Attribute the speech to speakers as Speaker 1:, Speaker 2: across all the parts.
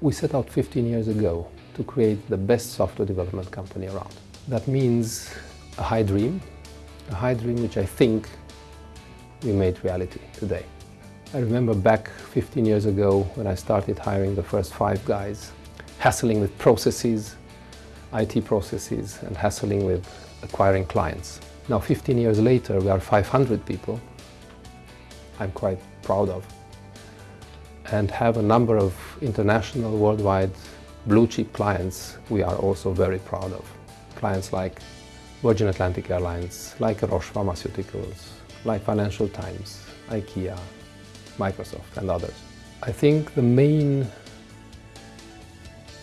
Speaker 1: We set out 15 years ago to create the best software development company around. That means a high dream, a high dream which I think we made reality today. I remember back 15 years ago when I started hiring the first five guys, hassling with processes, IT processes, and hassling with acquiring clients. Now 15 years later, we are 500 people. I'm quite proud of. And have a number of international, worldwide, blue chip clients we are also very proud of. Clients like Virgin Atlantic Airlines, like Roche Pharmaceuticals, like Financial Times, IKEA, Microsoft and others. I think the main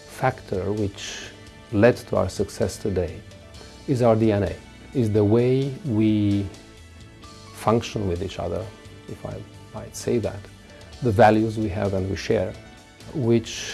Speaker 1: factor which led to our success today is our DNA, is the way we function with each other, if I might say that, the values we have and we share, which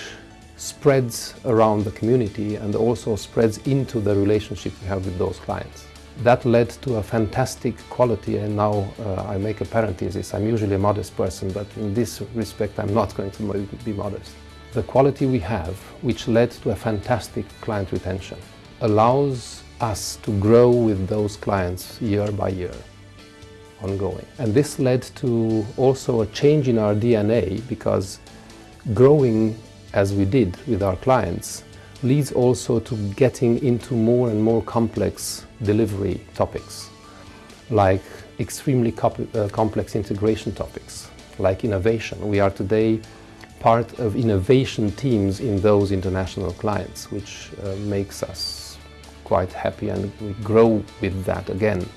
Speaker 1: spreads around the community and also spreads into the relationship we have with those clients. That led to a fantastic quality and now uh, I make a parenthesis. I'm usually a modest person, but in this respect I'm not going to be modest. The quality we have, which led to a fantastic client retention, allows us to grow with those clients year by year, ongoing. And this led to also a change in our DNA because growing as we did with our clients leads also to getting into more and more complex delivery topics, like extremely uh, complex integration topics, like innovation. We are today part of innovation teams in those international clients, which uh, makes us quite happy and we grow with that again.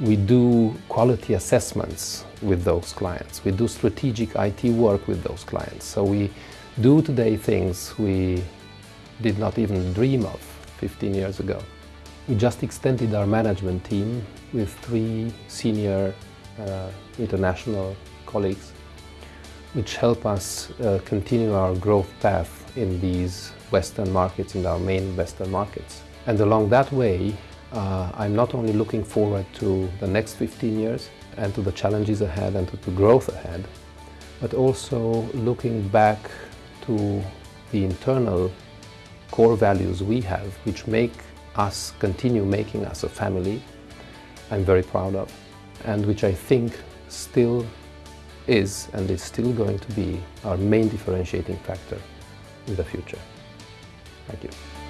Speaker 1: We do quality assessments with those clients. We do strategic IT work with those clients. So we do today things we did not even dream of 15 years ago. We just extended our management team with three senior uh, international colleagues which help us uh, continue our growth path in these Western markets, in our main Western markets. And along that way, uh, I'm not only looking forward to the next 15 years and to the challenges ahead and to the growth ahead, but also looking back to the internal core values we have, which make us, continue making us a family, I'm very proud of, and which I think still is and is still going to be our main differentiating factor in the future. Thank you.